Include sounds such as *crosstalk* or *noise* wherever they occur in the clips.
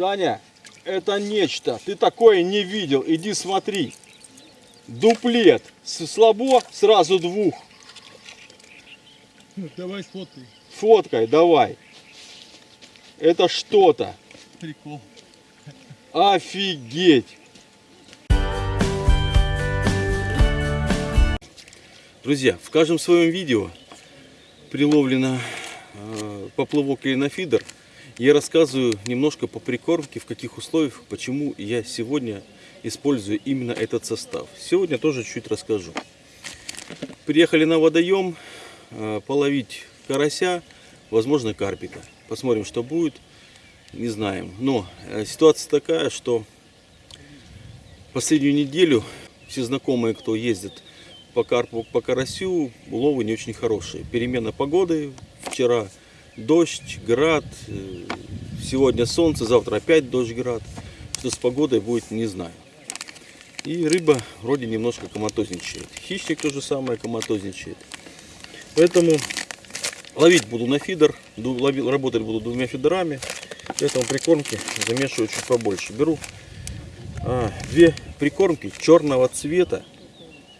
Саня, это нечто. Ты такое не видел. Иди смотри. Дуплет. Слабо сразу двух. Давай сфоткай. Фоткай, давай. Это что-то. Прикол. Офигеть! Друзья, в каждом своем видео приловлено э, поплавок или на фидер. Я рассказываю немножко по прикормке, в каких условиях, почему я сегодня использую именно этот состав. Сегодня тоже чуть расскажу. Приехали на водоем э, половить карася, возможно карпика. Посмотрим, что будет не знаем. Но э, ситуация такая, что последнюю неделю все знакомые, кто ездит по карпу, по карасю, уловы не очень хорошие. Перемена погоды. Вчера дождь, град, э, сегодня солнце, завтра опять дождь, град. Что с погодой будет, не знаю. И рыба вроде немножко коматозничает. Хищник то же самое коматозничает. Поэтому ловить буду на фидер, работать буду двумя фидерами. Поэтому прикормки замешиваю чуть побольше. Беру а, две прикормки черного цвета.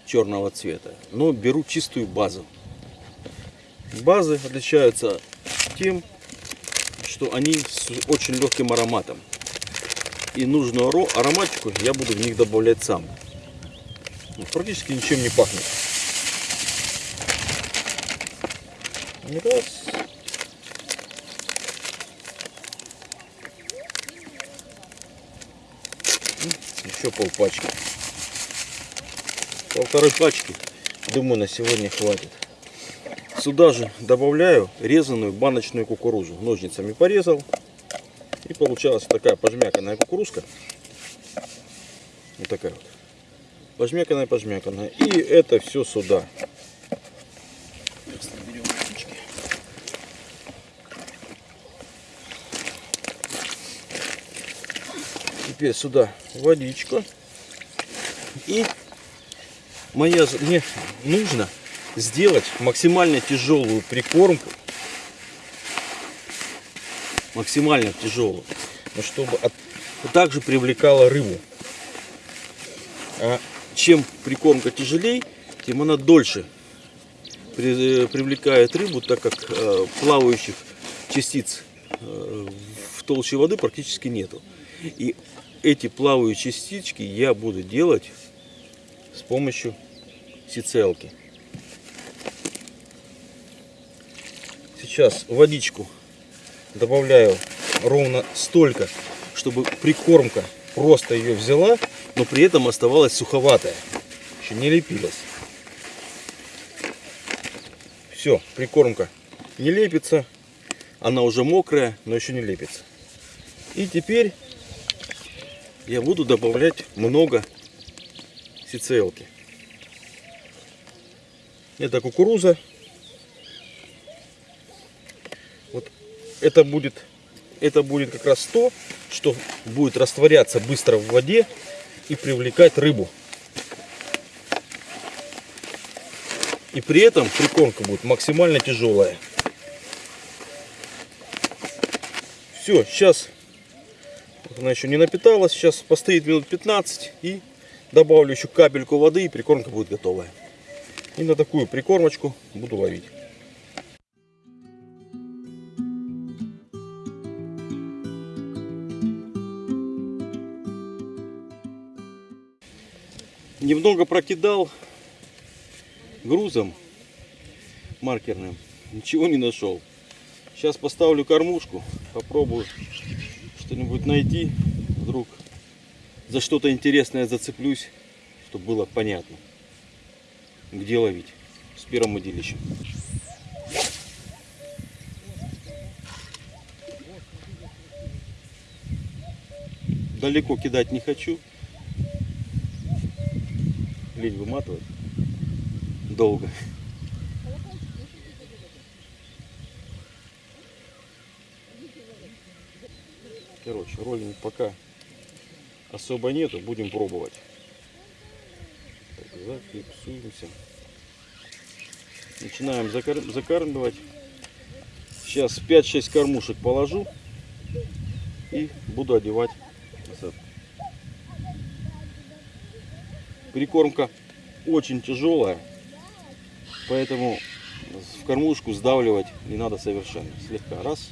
Черного цвета. Но беру чистую базу. Базы отличаются тем, что они с очень легким ароматом. И нужную аро- ароматику я буду в них добавлять сам. Ну, Практически ничем не пахнет. Раз. Еще полпачки. Полторы пачки. Думаю, на сегодня хватит. Сюда же добавляю резаную баночную кукурузу. Ножницами порезал. И получалась такая пожмяканная кукурузка. Вот такая вот. Пожмяканная, пожмяканная. И это все сюда. Теперь сюда водичка. И моя, мне нужно сделать максимально тяжелую прикормку. Максимально тяжелую. Но чтобы от- также привлекала рыбу. А чем прикормка тяжелее, тем она дольше э, привлекает рыбу, так как э, плавающих частиц э, в толще воды практически нету. И эти плавающие частички я буду делать с помощью сицелки. Сейчас водичку добавляю ровно столько, чтобы прикормка просто ее взяла, но при этом оставалась суховатая. Еще не лепилась. Все, прикормка не лепится. Она уже мокрая, но еще не лепится. И теперь я буду добавлять много сицелки. Это кукуруза. Вот это будет, это будет как раз то, что будет растворяться быстро в воде и привлекать рыбу. И при этом прикормка будет максимально тяжелая. Все, сейчас она еще не напиталась, сейчас постоит минут 15 и добавлю еще капельку воды и прикормка будет готовая. И на такую прикормочку буду ловить. Немного прокидал грузом маркерным. Ничего не нашел. Сейчас поставлю кормушку, попробую что-нибудь найти. Вдруг за что-то интересное зацеплюсь, чтобы было понятно, где ловить с первым удилищем. Далеко кидать не хочу. Лень выматывать. Долго. Короче, роллинг пока особо нету, будем пробовать. Так, зафиксуемся. Начинаем закар- закармливать. Сейчас 5-6 кормушек положу. и буду одевать Прикормка очень тяжелая, поэтому в кормушку сдавливать не надо совершенно. Слегка раз.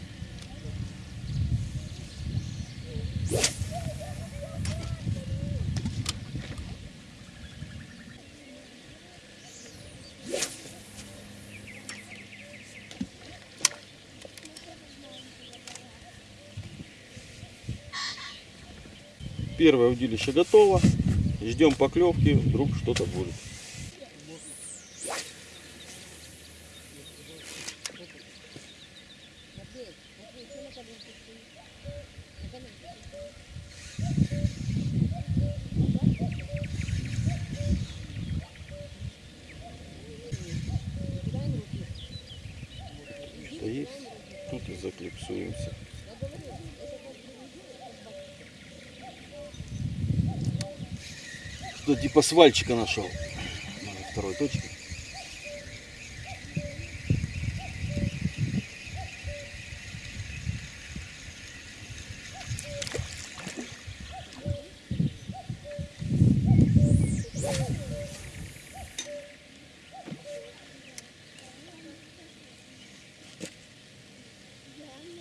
Первое удилище готово. Ждем поклевки, вдруг что-то будет. Что есть, тут и заклипсуемся. Что типа свальчика нашел. На второй точке.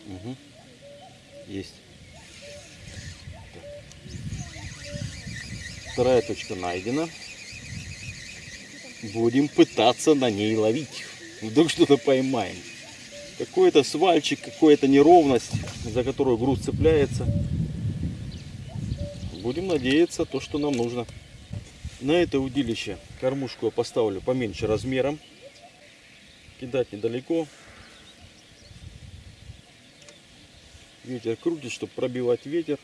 Мгм. Есть. Так. Точка найдена. Будем пытаться на ней ловить. Вдруг что-то поймаем. Какой-то свальчик, какая-то неровность, за которую груз цепляется. Будем надеяться, то, что нам нужно. На это удилище кормушку я поставлю поменьше размером. Кидать недалеко. Ветер крутит, чтобы пробивать ветер.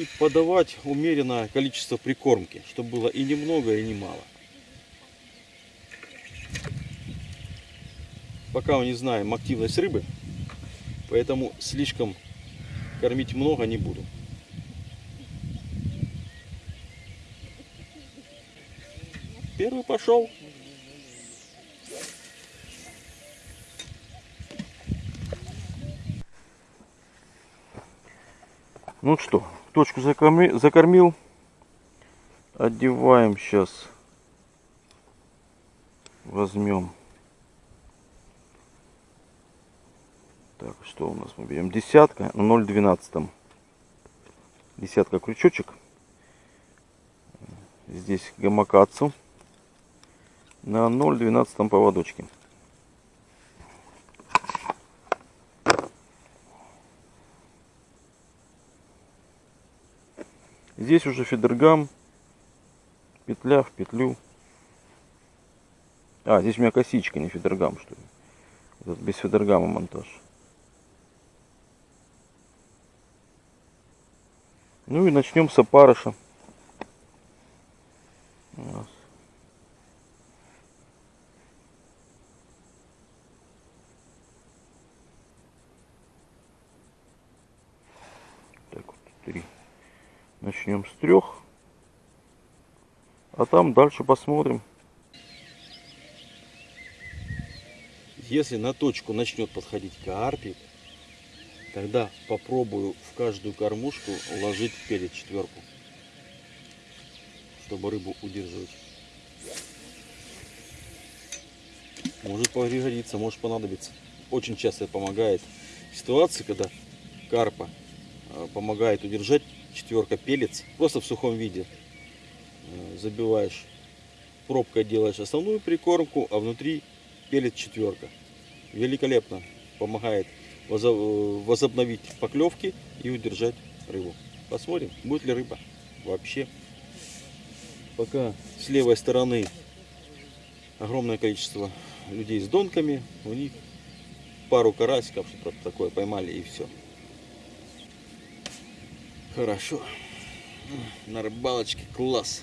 И подавать умеренное количество прикормки, чтобы было и немного, и немало. Пока мы не знаем активность рыбы, поэтому слишком кормить много не буду. Первый пошел. Ну что, точку закорми- закормил. Одеваем сейчас. Возьмем. Так, что у нас мы берем? Десятка на 0,12. Десятка крючочек. Здесь гамакацу на 0,12 поводочке. Здесь уже фидергам, петля в петлю. А, здесь у меня косичка, не фидергам, что ли. Этот без фидергама монтаж. Ну и начнем с опарыша. Раз. Так вот, три. Начнем с трех. А там дальше посмотрим. Если на точку начнет подходить карпик, тогда попробую в каждую кормушку ложить перед четверку, чтобы рыбу удерживать. Может пригодиться, может понадобиться. Очень часто помогает ситуации, когда карпа э, помогает удержать четверка пелец просто в сухом виде. Э, Забиваешь пробкой делаешь основную прикормку, а внутри пелец четверка. Великолепно помогает э, возобновить поклевки и удержать рыбу. Посмотрим, будет ли рыба вообще. Пока с левой стороны огромное количество людей с донками, у них пару карасиков, что-то такое поймали и все. Хорошо. На рыбалочке класс.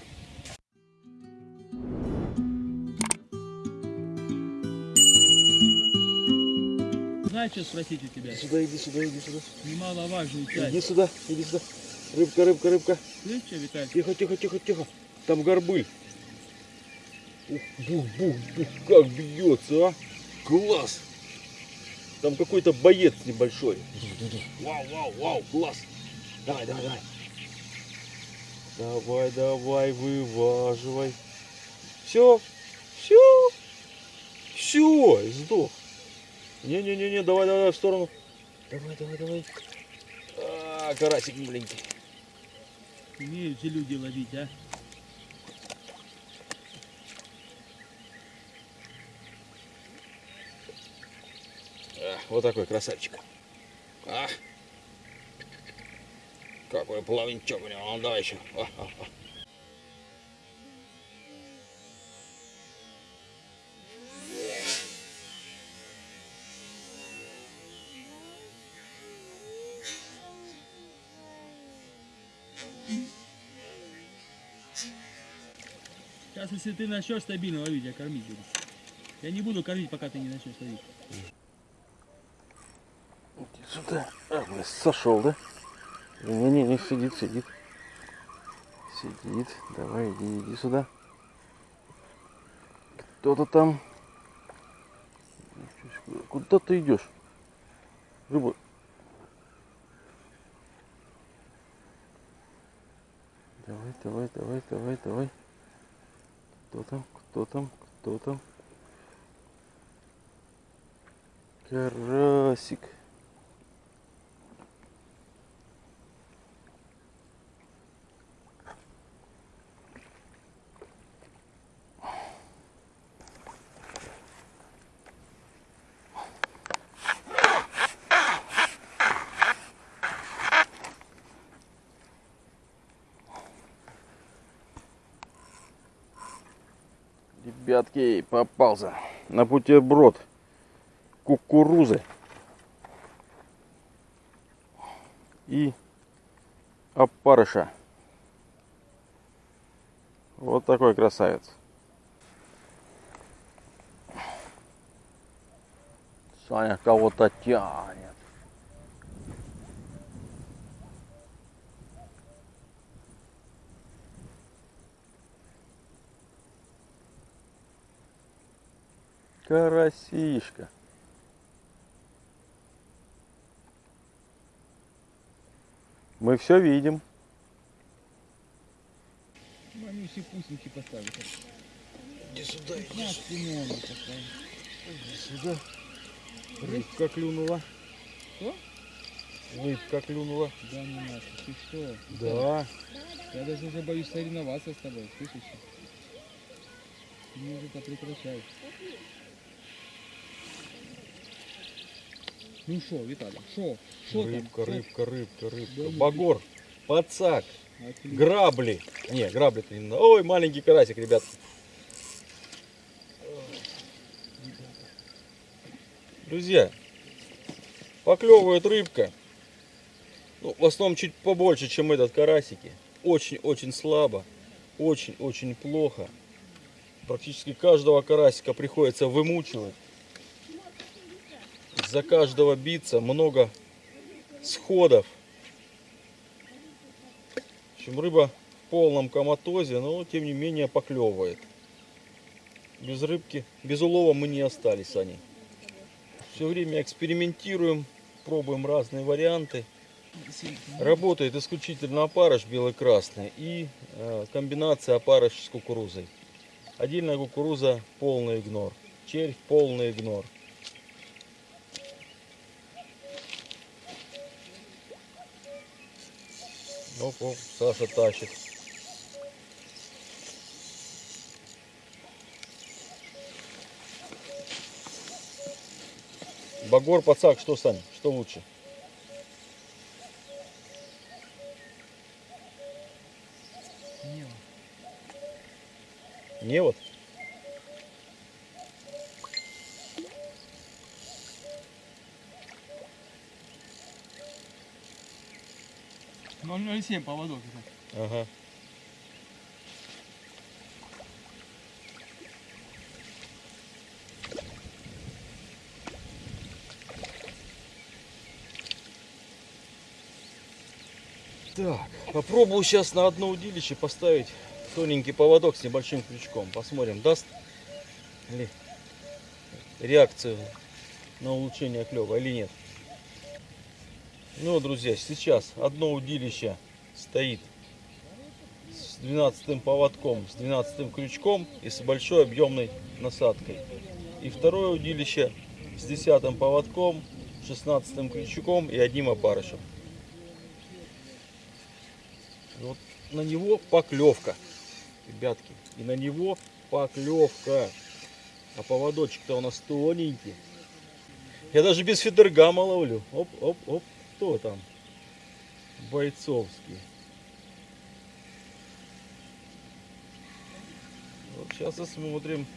Знаешь, что спросить у тебя? Сюда, иди сюда, иди сюда. Немаловажную Иди часть. сюда, иди сюда. Рыбка, рыбка, рыбка. Слышишь, что, Виталий? Тихо, тихо, тихо, тихо. Там горбыль. Ух, бух, бух, бух, как бьется, а. Класс. Там какой-то боец небольшой. Вау, вау, вау, класс. Давай, давай, давай. Давай, давай, вываживай. Все, все, все, сдох. Не-не-не-не, давай, давай, в сторону. Давай, давай, давай. А, карасик маленький. Умеют же люди ловить, а? А, вот такой красавчик. А. Какой плавничок у него. Ну, давай еще. Сейчас, если ты начнешь стабильно ловить, я кормить буду. Я не буду кормить, пока ты не начнешь ловить. Иди сюда. А, сошел, да? Не-не-не, сидит, сидит. Сидит. Давай, иди, иди сюда. Кто-то там. Куда ты идешь? Рыба. Давай, давай, давай, давай, давай. Кто там? Кто там? Кто там? Карасик. Ребятки, попался на бутерброд кукурузы и опарыша. Вот такой красавец. Саня кого-то тянет. Карасишка. Мы все видим. Ну, они все пусеньки поставят. Иди сюда, 15 лимонов поставят. иди сюда. Рыбка клюнула. Что? Рыбка клюнула. Да не надо, ты что? Да. Я даже уже боюсь соревноваться с тобой, слышишь? Мне уже прекращай. Ну шо, Виталий, шо? Шо там? Рыбка, рыбка, рыбка, рыбка. Багор, пацак, Отлично. грабли. Не, грабли-то не надо. Ой, маленький карасик, ребят. Друзья, поклевывает рыбка. Ну, в основном чуть побольше, чем этот карасики. Очень-очень слабо. Очень-очень плохо. Практически каждого карасика приходится вымучивать. За каждого биться много сходов. В общем, рыба в полном коматозе, но тем не менее поклевывает. Без рыбки, без улова мы не остались, они. Все время экспериментируем, пробуем разные варианты. Работает исключительно опарыш белый-красный и э, комбинация опарыш с кукурузой. Отдельная кукуруза полный игнор. Червь полный игнор. Оп, оп, Саша тащит. Багор, пацак, что, Сань, что лучше? Не вот. 0,7 поводок. Ага. Так, попробую сейчас на одно удилище поставить тоненький поводок с небольшим крючком. Посмотрим, даст ли реакцию на улучшение клева или нет. Ну, друзья, сейчас одно удилище стоит с 12 поводком, с 12 крючком и с большой объемной насадкой. И второе удилище с 10 поводком, 16 крючком и одним опарышем. Вот на него поклевка, ребятки. И на него поклевка. А поводочек-то у нас тоненький. Я даже без фидергама ловлю. Оп, оп, оп. Кто там? Бойцовский. Вот сейчас посмотрим,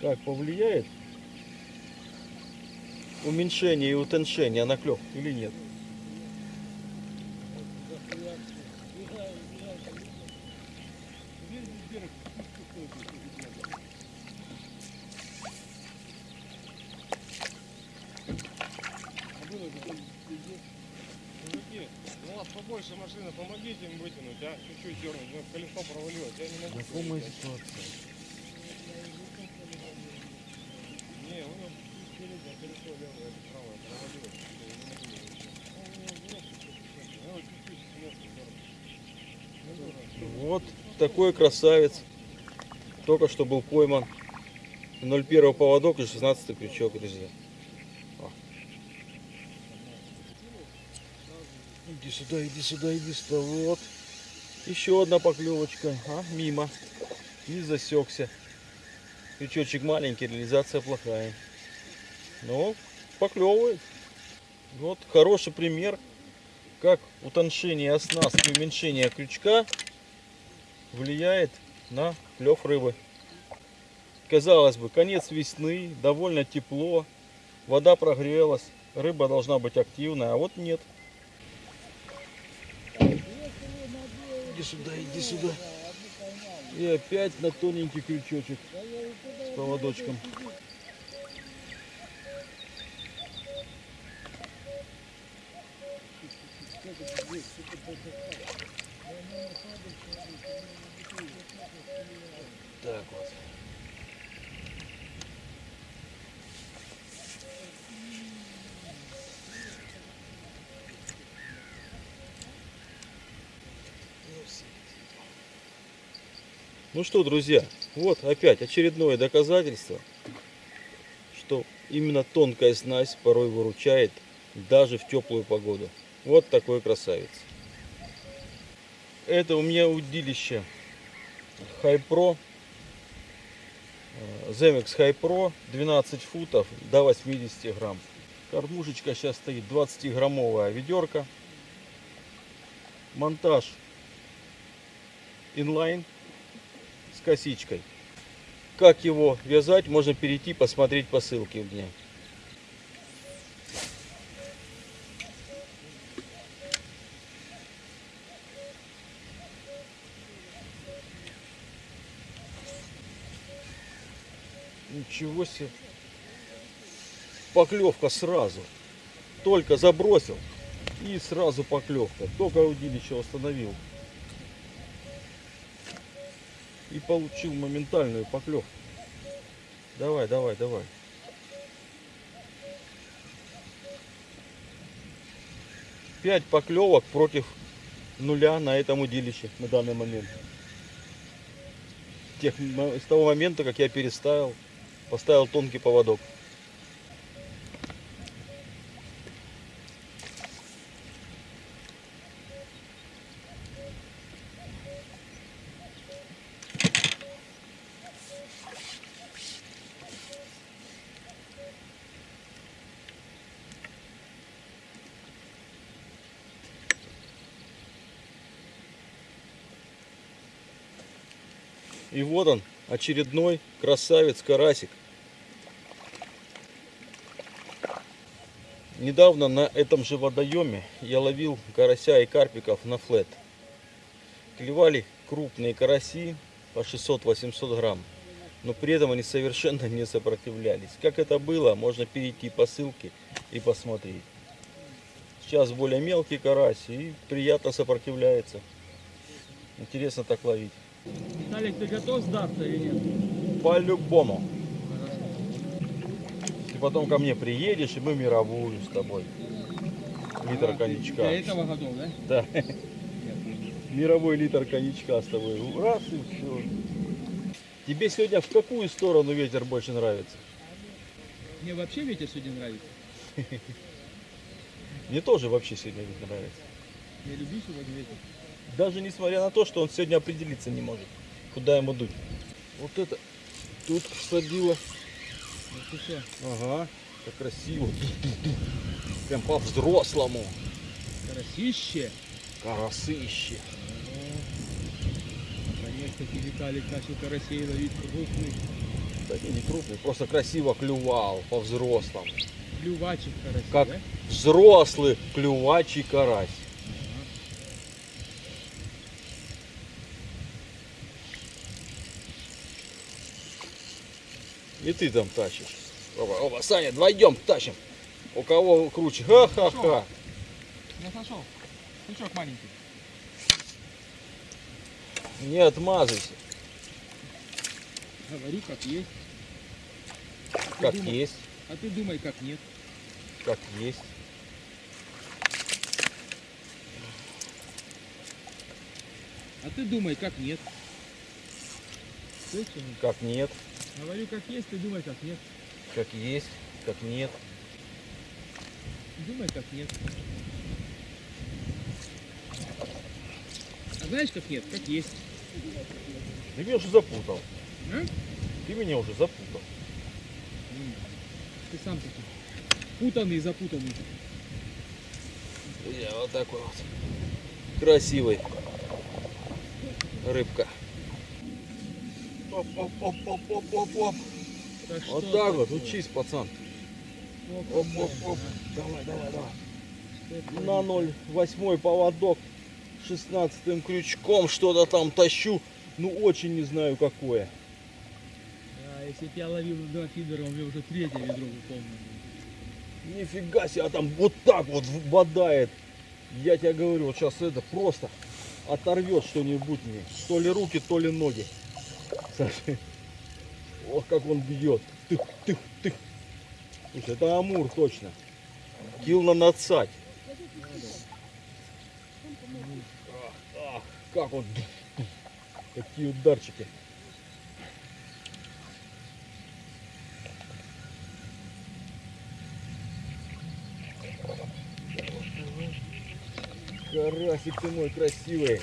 как повлияет уменьшение и утоншение на клев или нет. Мужики, ну у вас побольше машины, помогите им вытянуть, а? Чуть-чуть дернуть, у нас колесо провалилось, я не могу. Знакомая вытянуть. ситуация. Не, у него чуть впереди, а колесо левое, это правое, провалилось. Я не могу его вытянуть. Ну, у него взрослый, чуть-чуть. Ну, вот чуть-чуть с места дернуть. Вот такой красавец. Только что был пойман. 0,1 поводок и 16 крючок, друзья. О. Иди сюда, иди сюда, иди сюда. Вот. Еще одна поклевочка. А, мимо. И засекся. Крючочек маленький, реализация плохая. Но поклевывает. Вот хороший пример, как утоншение оснастки, уменьшение крючка влияет на клев рыбы. Казалось бы, конец весны, довольно тепло, вода прогрелась, рыба должна быть активная, а вот нет. Иди сюда, иди сюда. И опять на тоненький крючочек с поводочком. Так вот. Ну что, друзья, вот опять очередное доказательство, что именно тонкая снасть порой выручает даже в теплую погоду. Вот такой красавец. Это у меня удилище Хайпро. Земекс Хайпро 12 футов до 80 грамм. Кормушечка сейчас стоит 20 граммовая ведерко. Монтаж инлайн с косичкой. Как его вязать, можно перейти посмотреть по ссылке у меня. Ничего себе. Поклевка сразу. Только забросил. И сразу поклевка. Только удилище установил. И получил моментальную поклевку. Давай, давай, давай. Пять поклевок против нуля на этом удилище на данный момент. Тех, с того момента, как я переставил, поставил тонкий поводок. И вот он, очередной красавец карасик. Недавно на этом же водоеме я ловил карася и карпиков на флет. Клевали крупные караси по 600-800 грамм. Но при этом они совершенно не сопротивлялись. Как это было, можно перейти по ссылке и посмотреть. Сейчас более мелкий карась и приятно сопротивляется. Интересно так ловить. Виталик, ты готов сдаться или нет? По-любому. И потом ко мне приедешь, и мы мировую с тобой. Литр А, ты коньячка. Для этого готов, да? Да. Мировой литр коньячка с тобой. Раз и все. Тебе сегодня в какую сторону ветер больше нравится? Мне вообще ветер сегодня нравится. *laughs* Мне тоже вообще сегодня ветер нравится. Я люблю сегодня ветер. Даже несмотря на то, что он сегодня определиться не может, куда ему дуть. Вот это тут садило. Ага, как красиво. Прям по-взрослому. Карасище. Карасыще. Наконец-таки Виталик начал карасей ловить крупный. Да не, не крупный, просто красиво клювал по-взрослому. Клювачек карасей, Как да? взрослый клювачий карась. И ты там тащишь. Оба, оба, Саня, двойдем тащим. У кого круче? Ха-ха-ха. Я сошел. Крючок маленький. Не отмазывайся. Говорю, как есть. А Как думай- есть, А ты думай, как нет. как есть. А ты думай, как нет. Слышишь? Как нет, Говорю, как есть, ты думай, как нет. как есть, как нет. Думай, как нет. А знаешь, как нет? Как есть. Ты меня уже запутал. А? Ты меня уже запутал. Ты сам такой. Путанный, запутанный. Я вот такой вот. Красивый. Рыбка. Оп-оп-оп-оп-оп-оп. Так Вот что так вот, такое? учись, пацан. Оп, Оп-оп-оп. а? Давай, давай, давай. На 0,8 поводок. 16 крючком что-то там тащу. Ну, очень не знаю какое. А, если б я ловил два фидера, у меня уже третье ведро выполнено. Нифига себе, а там вот так вот бодает. Я тебе говорю, вот сейчас это просто оторвет что-нибудь мне. То ли руки, то ли ноги. Саша. Ох, как он бьет. Тых, тых, тых. Слушай, это амур точно. Кил на нацать. Ах, ах, как он. Какие ударчики. Карасик ты мой красивый.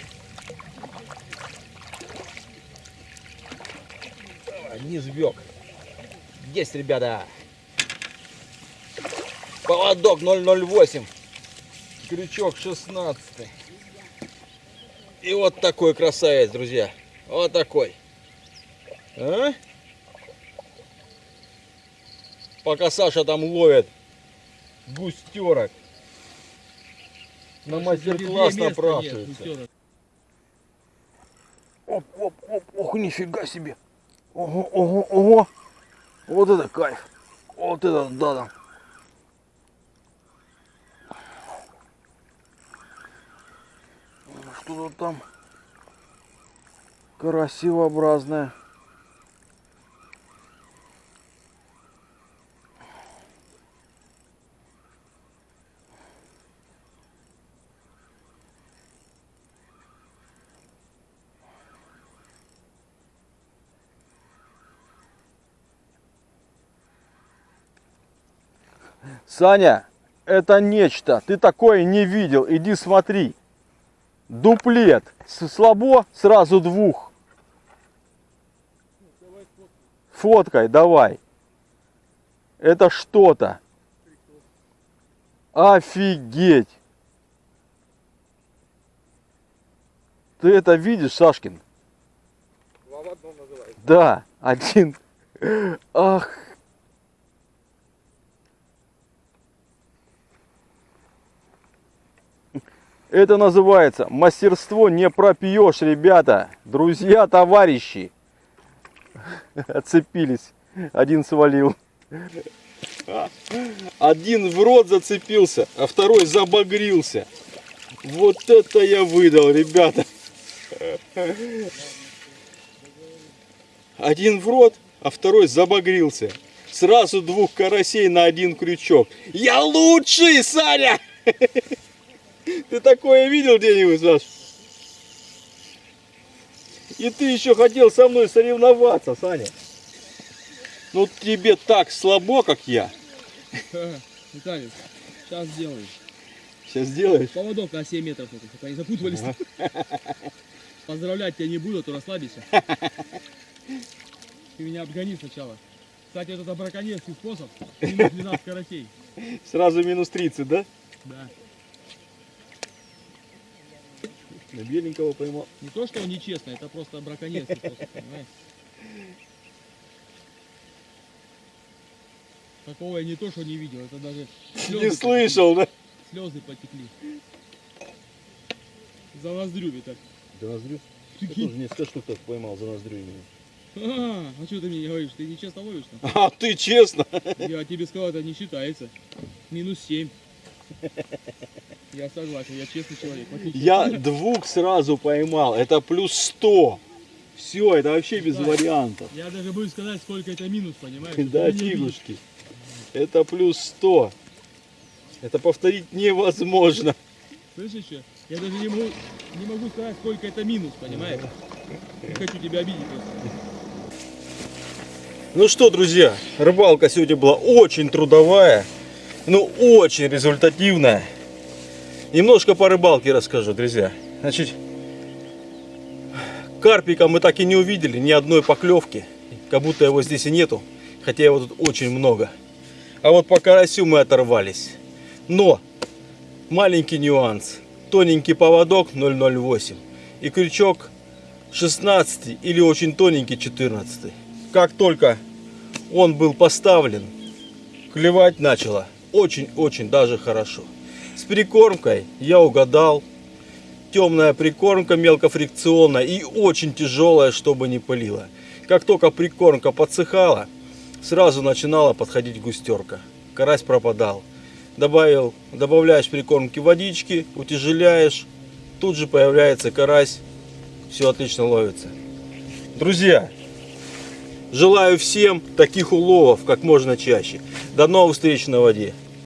Сбег. Есть, ребята. Поводок 008. Крючок 16. И вот такой красавец, друзья. Вот такой. А? Пока Саша там ловит густерок. На мастер-класс напрашивается. Оп, оп, оп, ох, нифига себе. Ого, ого, ого. Вот это кайф. Вот это да, да. Что-то там красивообразное. Саня, это нечто. Ты такое не видел. Иди смотри. Дуплет. Слабо сразу двух. Фоткай, давай. Это что-то. Офигеть. Ты это видишь, Сашкин? Да, один. Ах. Это называется мастерство не пропьешь, ребята. Друзья, товарищи. Отцепились. Один свалил. Один в рот зацепился, а второй забагрился. Вот это я выдал, ребята. Один в рот, а второй забагрился. Сразу двух карасей на один крючок. Я лучший, Саня! Ты такое видел где-нибудь, Саш? И ты еще хотел со мной соревноваться, Саня. Ну тебе так слабо, как я. *laughs* Виталий, сейчас сделаю. Сейчас сделаешь. Поводок на 7 метров, чтобы они запутывались. *laughs* Поздравлять тебя не буду, а то расслабишься. *laughs* Ты меня обгони сначала. Кстати, это браконьерский способ. Минус 12 карасей. Сразу минус 30, да? Да. На беленького поймал. Не то, что он нечестно, это *laughs* просто понимаешь? Такого я не то, что не видел, это даже Не слышал, да? слезы потекли. За ноздрю, Виталь. За ноздрю? Прикинь. тоже несколько штук так поймал за ноздрю. А, а что ты мне не говоришь? Ты нечестно ловишь там? *laughs* А ты честно? Я тебе сказал, это не считается. Минус 7. *laughs* Я согласен, я честный человек. Я двух сразу поймал. Это плюс 100. Все, это вообще без Да. вариантов. Я даже буду сказать, сколько это минус, понимаешь? Да, фигушки. Это плюс 100. Это повторить невозможно. Слышишь что? Я даже не могу, не могу сказать, сколько это минус, понимаешь? Не хочу тебя обидеть просто. Ну что, друзья, рыбалка сегодня была очень трудовая, ну очень результативная. Немножко по рыбалке расскажу, друзья. Значит, карпика мы так и не увидели, ни одной поклевки. Как будто его здесь и нету, хотя его тут очень много. А вот по карасю мы оторвались. Но маленький нюанс. Тоненький поводок 008 и крючок 16 или очень тоненький 14. Как только он был поставлен, клевать начало очень-очень даже хорошо. С прикормкой я угадал. Темная прикормка мелкофрикционная и очень тяжелая, чтобы не пылила. Как только прикормка подсыхала, сразу начинала подходить густерка. Карась пропадал. Добавил, добавляешь прикормки водички, утяжеляешь, тут же появляется карась, все отлично ловится. Друзья, желаю всем таких уловов как можно чаще. До новых встреч на воде.